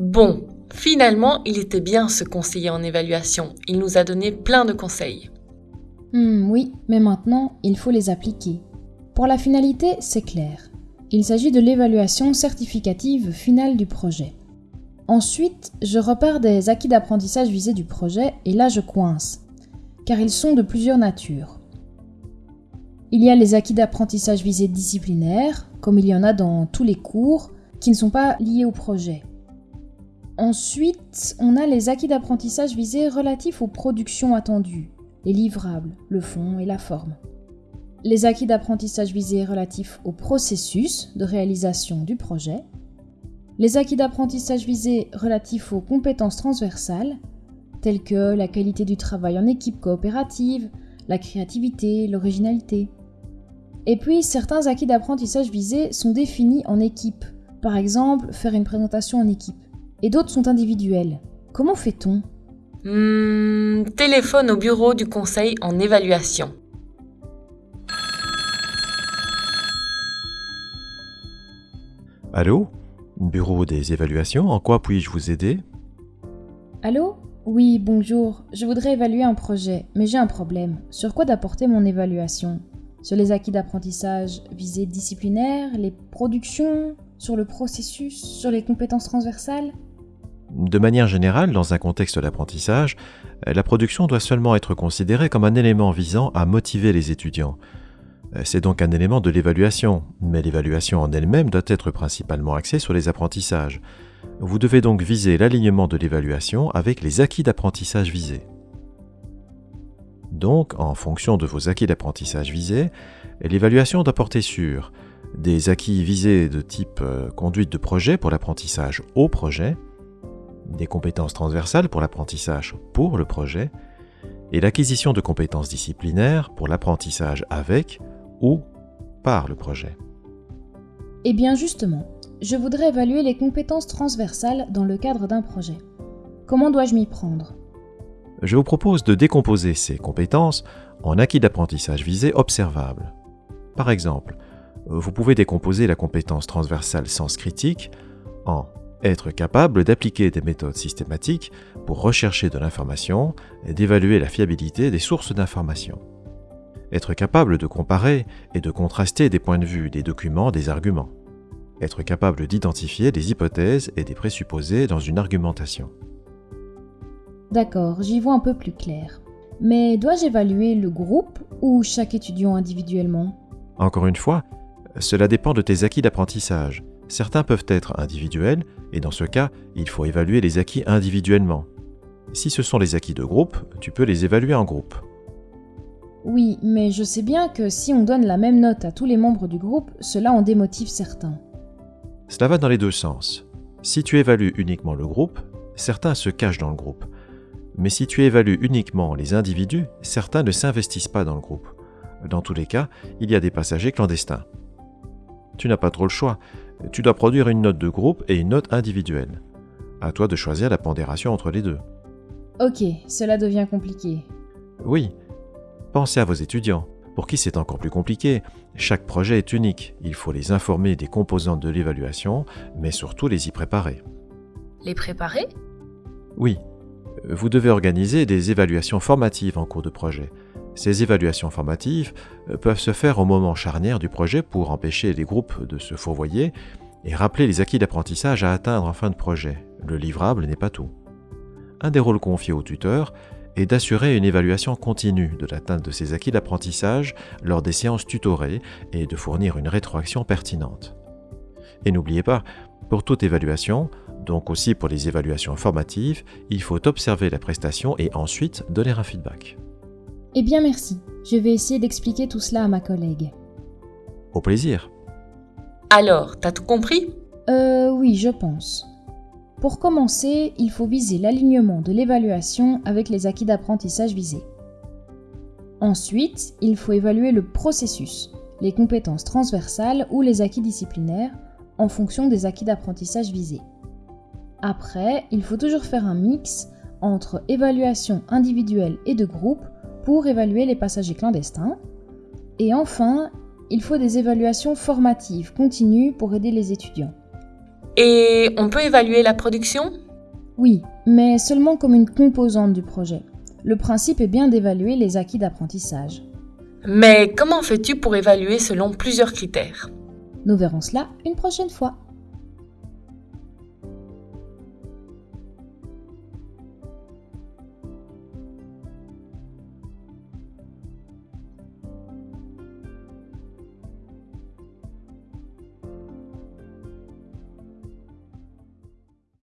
Bon, finalement, il était bien ce conseiller en évaluation. Il nous a donné plein de conseils. Hmm, oui, mais maintenant, il faut les appliquer. Pour la finalité, c'est clair. Il s'agit de l'évaluation certificative finale du projet. Ensuite, je repars des acquis d'apprentissage visés du projet et là je coince, car ils sont de plusieurs natures. Il y a les acquis d'apprentissage visés disciplinaires, comme il y en a dans tous les cours, qui ne sont pas liés au projet. Ensuite, on a les acquis d'apprentissage visés relatifs aux productions attendues, les livrables, le fond et la forme. Les acquis d'apprentissage visés relatifs au processus de réalisation du projet. Les acquis d'apprentissage visés relatifs aux compétences transversales, telles que la qualité du travail en équipe coopérative, la créativité, l'originalité. Et puis, certains acquis d'apprentissage visés sont définis en équipe, par exemple faire une présentation en équipe, et d'autres sont individuels. Comment fait-on? Hmm, téléphone au bureau du conseil en évaluation. Allô? Bureau des évaluations, en quoi puis-je vous aider? Allô? Oui, bonjour. Je voudrais évaluer un projet, mais j'ai un problème. Sur quoi d'apporter mon évaluation? Sur les acquis d'apprentissage visés disciplinaires, les productions, sur le processus, sur les compétences transversales? De manière générale, dans un contexte d'apprentissage, la production doit seulement être considérée comme un élément visant à motiver les étudiants. C'est donc un élément de l'évaluation, mais l'évaluation en elle-même doit être principalement axée sur les apprentissages. Vous devez donc viser l'alignement de l'évaluation avec les acquis d'apprentissage visés. Donc, en fonction de vos acquis d'apprentissage visés, l'évaluation doit porter sur des acquis visés de type euh, conduite de projet pour l'apprentissage au projet, des compétences transversales pour l'apprentissage pour le projet, et l'acquisition de compétences disciplinaires pour l'apprentissage avec ou par le projet. Eh bien justement, je voudrais évaluer les compétences transversales dans le cadre d'un projet. Comment dois-je m'y prendre? Je vous propose de décomposer ces compétences en acquis d'apprentissage visés observables. Par exemple, vous pouvez décomposer la compétence transversale sens critique en être capable d'appliquer des méthodes systématiques pour rechercher de l'information et d'évaluer la fiabilité des sources d'information. Être capable de comparer et de contraster des points de vue, des documents, des arguments. Être capable d'identifier des hypothèses et des présupposés dans une argumentation. D'accord, j'y vois un peu plus clair. Mais dois-je évaluer le groupe ou chaque étudiant individuellement? Encore une fois, cela dépend de tes acquis d'apprentissage. Certains peuvent être individuels, et dans ce cas, il faut évaluer les acquis individuellement. Si ce sont les acquis de groupe, tu peux les évaluer en groupe. Oui, mais je sais bien que si on donne la même note à tous les membres du groupe, cela en démotive certains. Cela va dans les deux sens. Si tu évalues uniquement le groupe, certains se cachent dans le groupe. Mais si tu évalues uniquement les individus, certains ne s'investissent pas dans le groupe. Dans tous les cas, il y a des passagers clandestins. Tu n'as pas trop le choix. Tu dois produire une note de groupe et une note individuelle. À toi de choisir la pondération entre les deux. Ok, cela devient compliqué. Oui. Pensez à vos étudiants. Pour qui c'est encore plus compliqué, chaque projet est unique. Il faut les informer des composantes de l'évaluation, mais surtout les y préparer. Les préparer? Oui. Vous devez organiser des évaluations formatives en cours de projet. Ces évaluations formatives peuvent se faire au moment charnière du projet pour empêcher les groupes de se fourvoyer et rappeler les acquis d'apprentissage à atteindre en fin de projet. Le livrable n'est pas tout. Un des rôles confiés au tuteur est d'assurer une évaluation continue de l'atteinte de ces acquis d'apprentissage lors des séances tutorées et de fournir une rétroaction pertinente. Et n'oubliez pas, pour toute évaluation, donc aussi pour les évaluations formatives, il faut observer la prestation et ensuite donner un feedback. Eh bien merci, je vais essayer d'expliquer tout cela à ma collègue. Au plaisir. Alors, t'as tout compris? Euh oui, je pense. Pour commencer, il faut viser l'alignement de l'évaluation avec les acquis d'apprentissage visés. Ensuite, il faut évaluer le processus, les compétences transversales ou les acquis disciplinaires en fonction des acquis d'apprentissage visés. Après, il faut toujours faire un mix entre évaluation individuelle et de groupe pour évaluer les passagers clandestins. Et enfin, il faut des évaluations formatives continues pour aider les étudiants. Et on peut évaluer la production? Oui, mais seulement comme une composante du projet. Le principe est bien d'évaluer les acquis d'apprentissage. Mais comment fais-tu pour évaluer selon plusieurs critères? Nous verrons cela une prochaine fois.